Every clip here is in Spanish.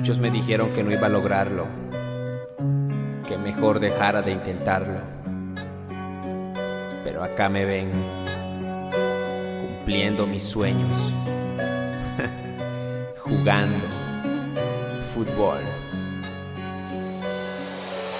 Muchos me dijeron que no iba a lograrlo, que mejor dejara de intentarlo. Pero acá me ven, cumpliendo mis sueños, jugando fútbol.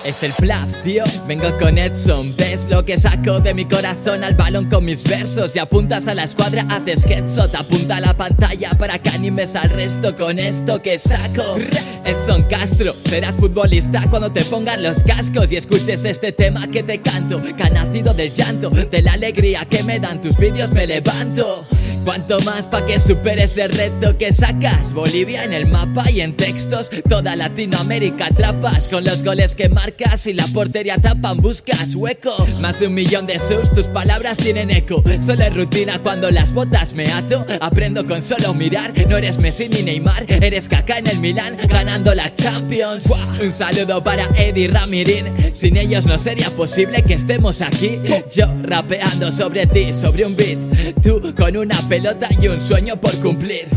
Es el plaf, tío, vengo con Edson. ¿Ves lo que saco de mi corazón al balón con mis versos? Y apuntas a la escuadra, haces headshot Apunta a la pantalla para que animes al resto con esto que saco. Edson Castro, serás futbolista cuando te pongan los cascos Y escuches este tema que te canto. Que ha nacido del llanto, de la alegría que me dan tus vídeos me levanto Cuanto más pa' que superes el reto que sacas Bolivia en el mapa y en textos Toda Latinoamérica atrapas Con los goles que marcas y la portería tapan Buscas hueco. Más de un millón de subs, tus palabras tienen eco. Solo es rutina cuando las botas me ato. Aprendo con solo mirar No eres Messi ni Neymar Eres caca en el Milán Ganando la Champions. Un saludo para Eddie Ramirín. Sin ellos no sería posible que estemos aquí. Yo rapeando sobre ti, sobre un beat Tú con una pelota y un sueño por cumplir.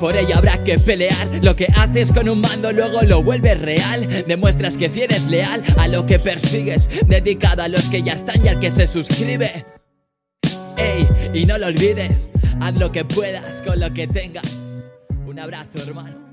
Por ello habrá que pelear. Lo que haces con un mando luego lo vuelves real. Demuestras que si eres leal a lo que persigues. Dedicado a los que ya están y al que se suscribe. Ey, y no lo olvides. Haz lo que puedas con lo que tengas. Un abrazo hermano